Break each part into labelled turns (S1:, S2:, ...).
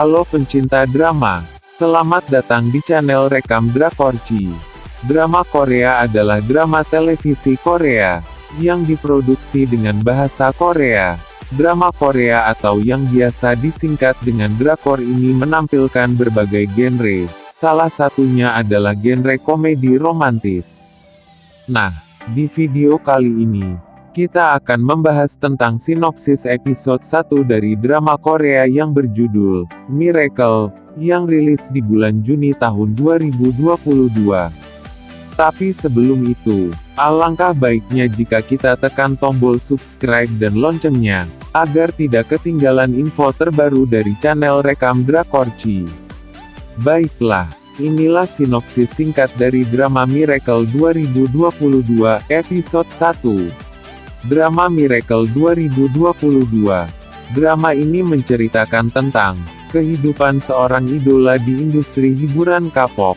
S1: Halo pencinta drama, selamat datang di channel Rekam Drakorci. Drama Korea adalah drama televisi Korea, yang diproduksi dengan bahasa Korea. Drama Korea atau yang biasa disingkat dengan drakor ini menampilkan berbagai genre, salah satunya adalah genre komedi romantis. Nah, di video kali ini, kita akan membahas tentang sinopsis episode 1 dari drama Korea yang berjudul Miracle, yang rilis di bulan Juni tahun 2022. Tapi sebelum itu, alangkah baiknya jika kita tekan tombol subscribe dan loncengnya, agar tidak ketinggalan info terbaru dari channel Rekam Drakorci. Baiklah, inilah sinopsis singkat dari drama Miracle 2022, episode 1. Drama Miracle 2022. Drama ini menceritakan tentang kehidupan seorang idola di industri hiburan K-pop.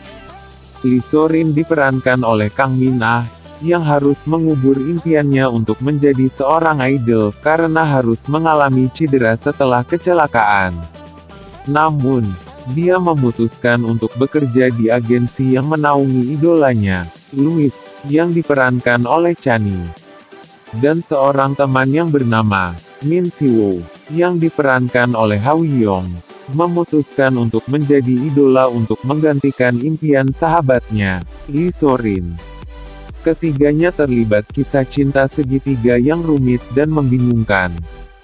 S1: Lee Sorin diperankan oleh Kang Min Ah, yang harus mengubur impiannya untuk menjadi seorang idol karena harus mengalami cedera setelah kecelakaan. Namun, dia memutuskan untuk bekerja di agensi yang menaungi idolanya, Louis, yang diperankan oleh Chani dan seorang teman yang bernama Min Siwo, yang diperankan oleh Howie Yong, memutuskan untuk menjadi idola untuk menggantikan impian sahabatnya, Lee Sorin. Ketiganya terlibat kisah cinta segitiga yang rumit dan membingungkan.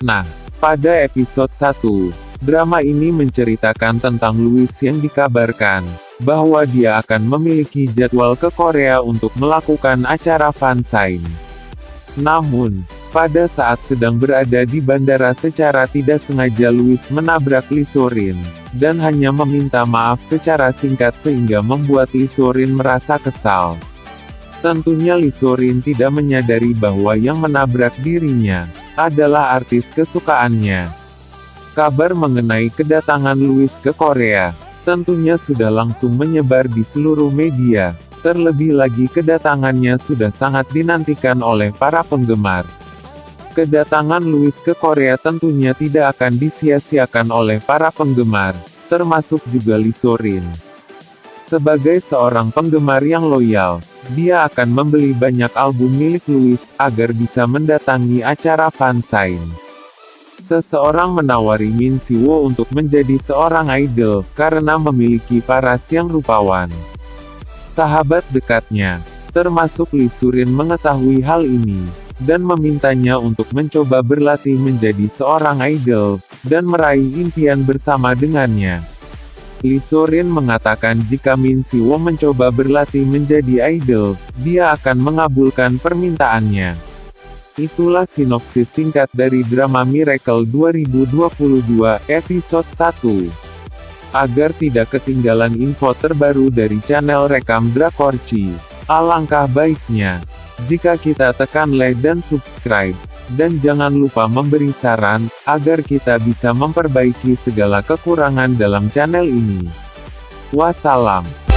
S1: Nah, pada episode 1, drama ini menceritakan tentang Louis yang dikabarkan bahwa dia akan memiliki jadwal ke Korea untuk melakukan acara fansign. Namun, pada saat sedang berada di bandara secara tidak sengaja Louis menabrak Lisorin, dan hanya meminta maaf secara singkat sehingga membuat Lisorin merasa kesal. Tentunya Lisorin tidak menyadari bahwa yang menabrak dirinya, adalah artis kesukaannya. Kabar mengenai kedatangan Louis ke Korea, tentunya sudah langsung menyebar di seluruh media, Terlebih lagi kedatangannya sudah sangat dinantikan oleh para penggemar. Kedatangan Louis ke Korea tentunya tidak akan disia-siakan oleh para penggemar, termasuk juga Lee Sorin. Sebagai seorang penggemar yang loyal, dia akan membeli banyak album milik Louis, agar bisa mendatangi acara fansign. Seseorang menawari Min Siwo untuk menjadi seorang idol, karena memiliki paras yang rupawan. Sahabat dekatnya, termasuk Lee Surin mengetahui hal ini, dan memintanya untuk mencoba berlatih menjadi seorang idol, dan meraih impian bersama dengannya. Lee Sorin mengatakan jika Min Siwo mencoba berlatih menjadi idol, dia akan mengabulkan permintaannya. Itulah sinopsis singkat dari drama Miracle 2022, episode 1. Agar tidak ketinggalan info terbaru dari channel Rekam Drakorci, alangkah baiknya, jika kita tekan like dan subscribe, dan jangan lupa memberi saran, agar kita bisa memperbaiki segala kekurangan dalam channel ini. Wassalam.